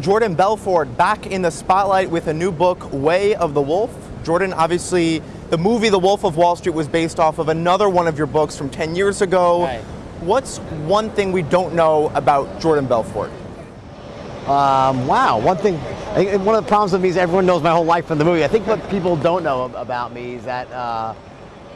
Jordan Belfort back in the spotlight with a new book, Way of the Wolf. Jordan, obviously, the movie The Wolf of Wall Street was based off of another one of your books from 10 years ago. Right. What's one thing we don't know about Jordan Belfort? Um, wow, one thing, one of the problems with me is everyone knows my whole life from the movie. I think what people don't know about me is that, uh,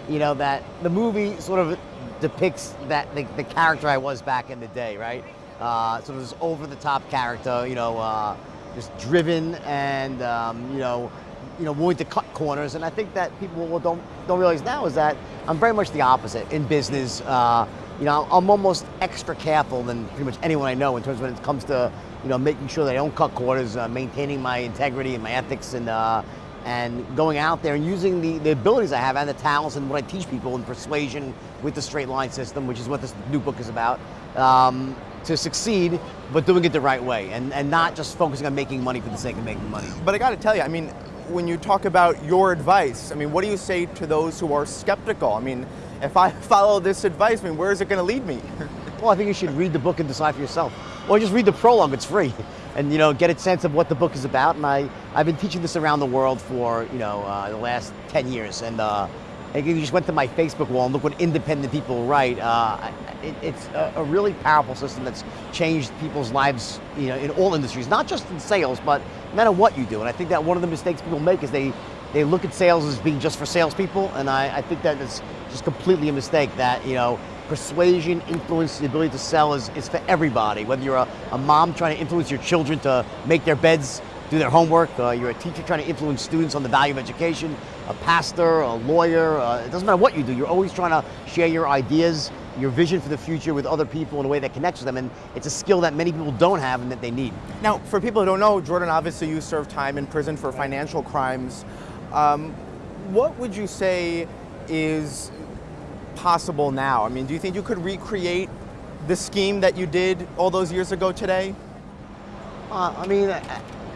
you know, that the movie sort of depicts that the, the character I was back in the day, right? Uh, sort of this over-the-top character, you know, uh, just driven and, um, you know, you know, willing to cut corners. And I think that people don't don't realize now is that I'm very much the opposite in business. Uh, you know, I'm almost extra careful than pretty much anyone I know in terms of when it comes to, you know, making sure that I don't cut corners, uh, maintaining my integrity and my ethics, and uh, and going out there and using the, the abilities I have and the talents and what I teach people in persuasion with the straight line system, which is what this new book is about. Um, to succeed, but doing it the right way, and, and not just focusing on making money for the sake of making money. But I got to tell you, I mean, when you talk about your advice, I mean, what do you say to those who are skeptical? I mean, if I follow this advice, I mean, where is it going to lead me? Well, I think you should read the book and decide for yourself. Or just read the prologue, it's free. And you know, get a sense of what the book is about. And I, I've been teaching this around the world for, you know, uh, the last 10 years. And uh, if you just went to my Facebook wall and look what independent people write, uh, it, it's a, a really powerful system that's changed people's lives, you know, in all industries, not just in sales, but no matter what you do. And I think that one of the mistakes people make is they, they look at sales as being just for salespeople. And I, I think that is just completely a mistake that, you know, persuasion, influence, the ability to sell is, is for everybody. Whether you're a, a mom trying to influence your children to make their beds, do their homework, uh, you're a teacher trying to influence students on the value of education, a pastor, a lawyer, uh, it doesn't matter what you do, you're always trying to share your ideas, your vision for the future with other people in a way that connects with them, and it's a skill that many people don't have and that they need. Now, for people who don't know, Jordan, obviously you served time in prison for financial crimes. Um, what would you say is possible now? I mean, do you think you could recreate the scheme that you did all those years ago today? Uh, I mean,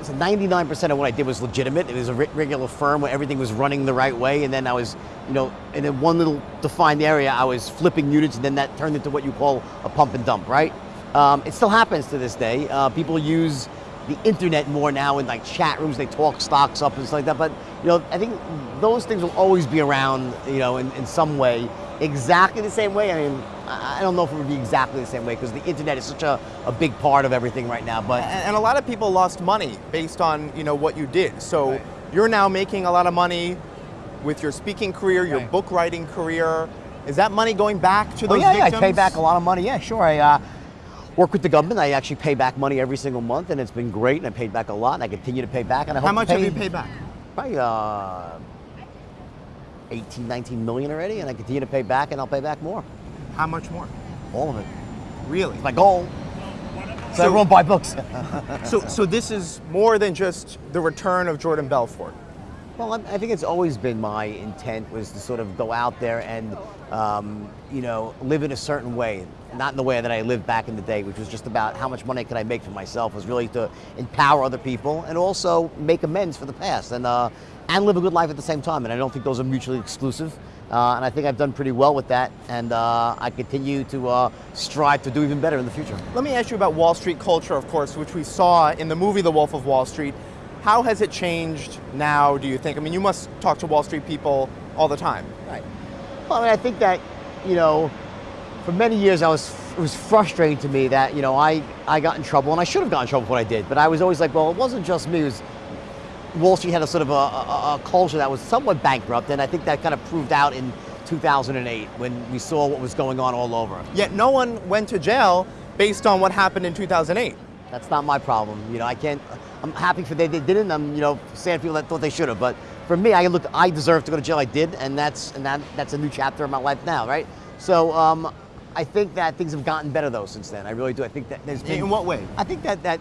so 99% of what I did was legitimate. It was a regular firm where everything was running the right way, and then I was, you know, in one little defined area, I was flipping units, and then that turned into what you call a pump and dump, right? Um, it still happens to this day. Uh, people use the internet more now in like chat rooms. They talk stocks up and stuff like that. But you know, I think those things will always be around, you know, in, in some way. Exactly the same way. I mean, I don't know if it would be exactly the same way because the internet is such a, a big part of everything right now. But And, and a lot of people lost money based on you know what you did. So Right. you're now making a lot of money with your speaking career, your Right. book writing career. Is that money going back to Oh those yeah, yeah, I pay back a lot of money. Yeah, sure. I uh, work with the government. I actually pay back money every single month, and it's been great. And I paid back a lot, and I continue to pay back. And I hope How much pay, have you paid back? Probably uh, 18, 19 million already, and I continue to pay back, and I'll pay back more. How much more? All of it. Really? My goal. So, So- everyone buy books. So, so this is more than just the return of Jordan Belfort. Well, I I think it's always been my intent was to sort of go out there and, um, you know, live in a certain way, not in the way that I lived back in the day, which was just about how much money could I make for myself. Was really to empower other people and also make amends for the past and uh, and live a good life at the same time. And I don't think those are mutually exclusive. Uh, and I think I've done pretty well with that, and uh, I continue to uh, strive to do even better in the future. Let me ask you about Wall Street culture, of course, which we saw in the movie The Wolf of Wall Street. How has it changed now, do you think? I mean, you must talk to Wall Street people all the time. Right. Well, I mean, I think that, you know, for many years I was it was frustrating to me that you know I I got in trouble and I should have gotten in trouble for what I did, but I was always like, well, it wasn't just me. It was Wall Street had a sort of a, a, a culture that was somewhat bankrupt, and I think that kind of proved out in 2008 when we saw what was going on all over. Yet no one went to jail based on what happened in 2008. That's not my problem. You know, I can't. I'm happy for they, they didn't. I'm you know sad people that thought they should have. But for me, I looked. I deserve to go to jail. I did, and that's and that that's a new chapter in my life now, right? So um, I think that things have gotten better though since then. I really do. I think that there's been. In what way? I think that that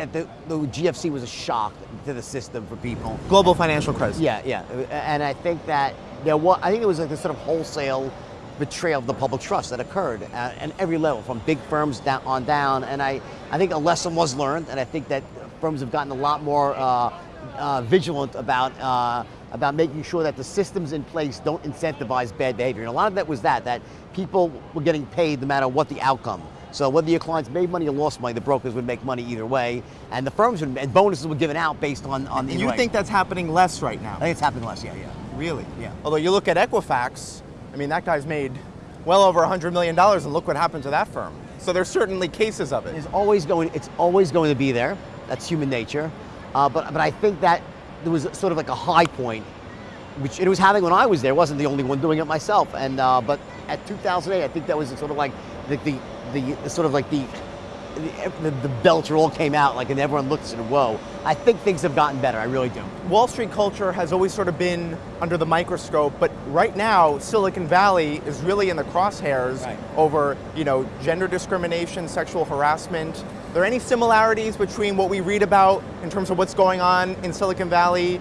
that the, the GFC was a shock to the system for people. Global financial crisis. Yeah, yeah, and I think that there was, I think it was like this sort of wholesale betrayal of the public trust that occurred at, at every level, from big firms down on down. And I, I think a lesson was learned, and I think that firms have gotten a lot more uh, uh, vigilant about uh, about making sure that the systems in place don't incentivize bad behavior. And a lot of that was that that people were getting paid no matter what the outcome. So whether your clients made money or lost money, the brokers would make money either way, and the firms would, and bonuses were given out based on on the. You right. think that's happening less right now? I think it's happening less. Yeah, yeah. Really? Yeah. Although you look at Equifax, I mean, that guy's made well over $100 million, and look what happened to that firm. So there's certainly cases of it. It's always going. It's always going to be there. That's human nature. Uh, but but I think that there was sort of like a high point, which it was having when I was there. I wasn't the only one doing it myself. And uh, but at 2008, I think that was sort of like the the, the, the sort of like the the, the belcher all came out like and everyone looked and whoa. I think things have gotten better. I really do. Wall Street culture has always sort of been under the microscope, but right now Silicon Valley is really in the crosshairs Right. over, you know, gender discrimination, sexual harassment. Are there any similarities between what we read about in terms of what's going on in Silicon Valley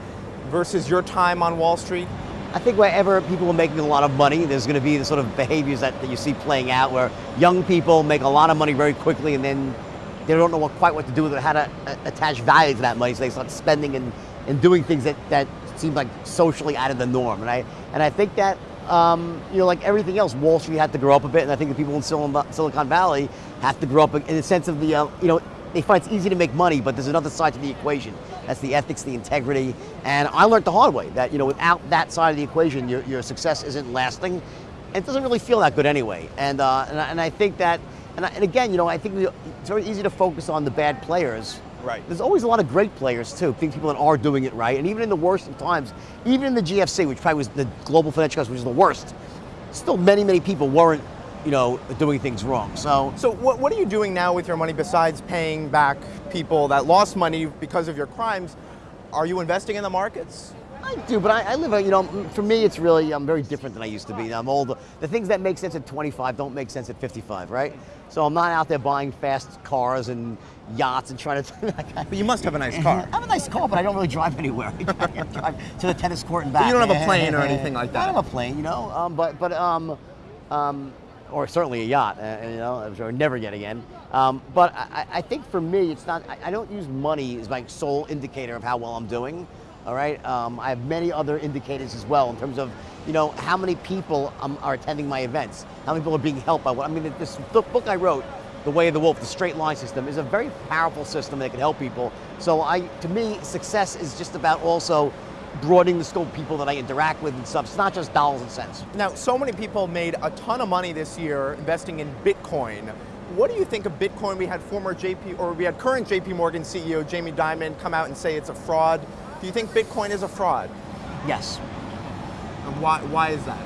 versus your time on Wall Street? I think wherever people are making a lot of money, there's going to be the sort of behaviors that, that you see playing out where young people make a lot of money very quickly and then they don't know what, quite what to do with it, how to uh, attach value to that money, so they start spending and, and doing things that, that seem like socially out of the norm. And I, and I think that, um, you know, like everything else, Wall Street had to grow up a bit, and I think the people in Silicon Silicon Valley have to grow up in the sense of the, uh, you know, they find it's easy to make money, but there's another side to the equation. That's the ethics, the integrity, and I learned the hard way that you know without that side of the equation, your, your success isn't lasting, and it doesn't really feel that good anyway. And uh, and, I, and I think that, and, I, and again, you know, I think we, it's very easy to focus on the bad players. Right. There's always a lot of great players too. Think people that are doing it right, and even in the worst of times, even in the GFC, which probably was the global financial crisis, which was the worst, still many many people weren't, you know, doing things wrong. So So what, what are you doing now with your money besides paying back people that lost money because of your crimes? Are you investing in the markets? I do, but I, I live, a, you know, for me, it's really, I'm very different than I used to be. I'm older. The things that make sense at 25 don't make sense at 55, right? So I'm not out there buying fast cars and yachts and trying to. But you must have a nice car. I have a nice car, but I don't really drive anywhere. I drive, to the tennis court and back. you don't have a plane or anything like that. I don't have a plane, you know, um, but but um, um, or certainly a yacht, uh, you know, I'll never get again. Um, but I, I think for me, it's not. I, I don't use money as my sole indicator of how well I'm doing. All right, um, I have many other indicators as well in terms of, you know, how many people um, are attending my events, how many people are being helped by what. I mean, this book I wrote, The Way of the Wolf, the straight line system, is a very powerful system that can help people. So I, to me, success is just about also broadening the scope of people that I interact with and stuff. It's not just dollars and cents. Now, so many people made a ton of money this year investing in Bitcoin. What do you think of Bitcoin? We had former JP, or we had current JP Morgan CEO Jamie Dimon come out and say it's a fraud. Do you think Bitcoin is a fraud? Yes. And why, why is that?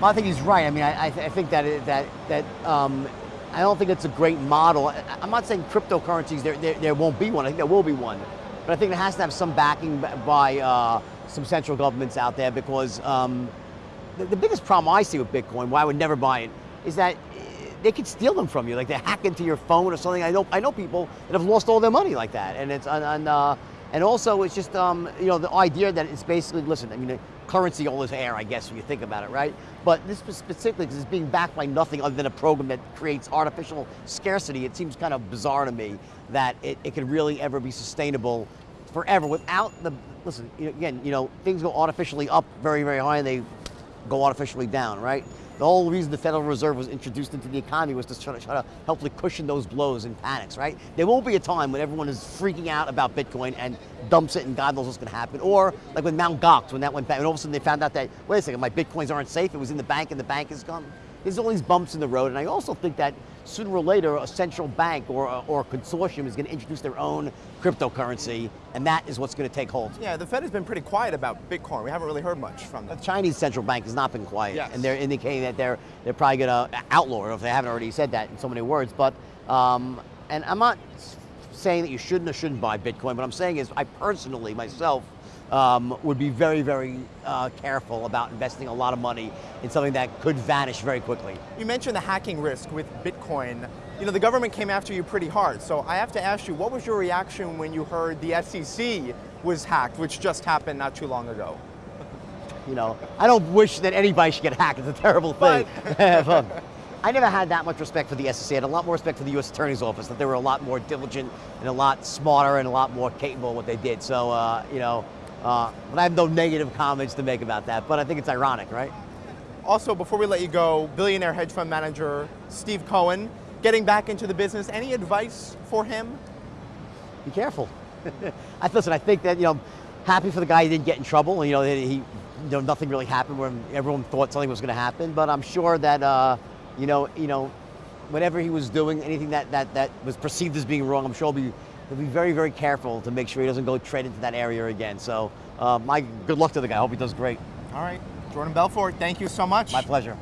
Well, I think he's right. I mean, I, I, th- I think that it, that that um, I don't think it's a great model. I, I'm not saying cryptocurrencies there, there there won't be one. I think there will be one, but I think it has to have some backing by uh, some central governments out there because um, the, the biggest problem I see with Bitcoin, why I would never buy it, is that eh, they could steal them from you. Like they hack into your phone or something. I know I know people that have lost all their money like that, and it's and, and, uh, and also it's just um, you know the idea that it's basically listen. I mean, currency all is air, I guess, when you think about it, right? But this specifically because it's being backed by nothing other than a program that creates artificial scarcity. It seems kind of bizarre to me that it, it could really ever be sustainable forever without the listen. Again, you know things go artificially up very very high and they go artificially down, right? The whole reason the Federal Reserve was introduced into the economy was to try to, try to hopefully cushion those blows and panics, right? There won't be a time when everyone is freaking out about Bitcoin and dumps it and God knows what's going to happen. Or like when Mt. Gox, when that went back, and all of a sudden they found out that, wait a second, my Bitcoins aren't safe. It was in the bank and the bank is gone. There's all these bumps in the road. And I also think that sooner or later, a central bank or, a- or a consortium is going to introduce their own cryptocurrency, and that is what's going to take hold. Yeah, the Fed has been pretty quiet about Bitcoin. We haven't really heard much from them. The Chinese central bank has not been quiet, Yes. and they're indicating that they're they're probably going to outlaw it if they haven't already said that in so many words. But um, and I'm not saying that you shouldn't or shouldn't buy Bitcoin. What I'm saying is, I personally myself um, would be very very uh, careful about investing a lot of money in something that could vanish very quickly. You mentioned the hacking risk with Bitcoin. You know, the government came after you pretty hard. So I have to ask you, what was your reaction when you heard the SEC was hacked, which just happened not too long ago? You know, I don't wish that anybody should get hacked. It's a terrible thing. But I never had that much respect for the SEC. I had a lot more respect for the U.S. Attorney's Office. That they were a lot more diligent and a lot smarter and a lot more capable of what they did. So, uh, you know, uh, but I have no negative comments to make about that. But I think it's ironic, right? Also, before we let you go, billionaire hedge fund manager Steve Cohen getting back into the business. Any advice for him? be careful. I listen. I think that you know, happy for the guy he didn't get in trouble. You know, he, you know, nothing really happened when everyone thought something was going to happen. But I'm sure that uh, you know, you know, whatever he was doing, anything that that that was perceived as being wrong, I'm sure he'll be he'll be very very careful to make sure he doesn't go tread into that area again. So, uh, my good luck to the guy. I hope he does great. All right, Jordan Belfort, thank you so much. My pleasure.